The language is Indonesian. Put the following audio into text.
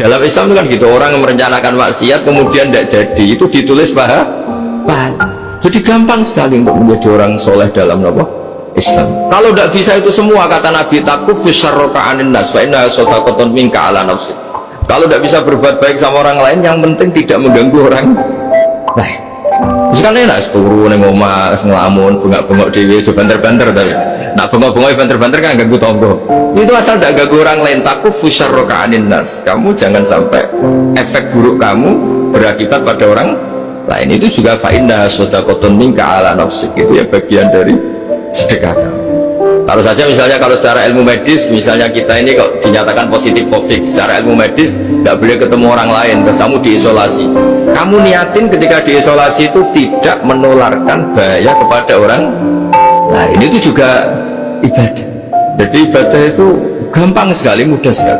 dalam Islam itu kan gitu orang merencanakan maksiat kemudian tidak jadi itu ditulis paha pahala jadi gampang sekali untuk menjadi orang soleh dalam apa? Islam. Kalau tidak bisa itu semua kata Nabi takuf fisarroka anin nas wa inna sotakoton ala nafsi. Kalau tidak bisa berbuat baik sama orang lain yang penting tidak mengganggu orang lain. Terus kan enak seturu ning omah ngelamun bengak-bengok dhewe aja banter-banter tapi. Nak bengok-bengok banter-banter kan ganggu tonggo. Itu asal tidak ganggu orang lain takut fusarroka anin nas. Kamu jangan sampai efek buruk kamu berakibat pada orang lain. Itu juga fa'inna sodakoton minka ala nafsik. Itu ya bagian dari sedekah kamu. Kalau saja misalnya kalau secara ilmu medis misalnya kita ini kok dinyatakan positif covid secara ilmu medis tidak boleh ketemu orang lain terus kamu diisolasi. Kamu niatin ketika diisolasi itu tidak menularkan bahaya kepada orang lain. Itu juga ibadah. Jadi ibadah itu gampang sekali mudah sekali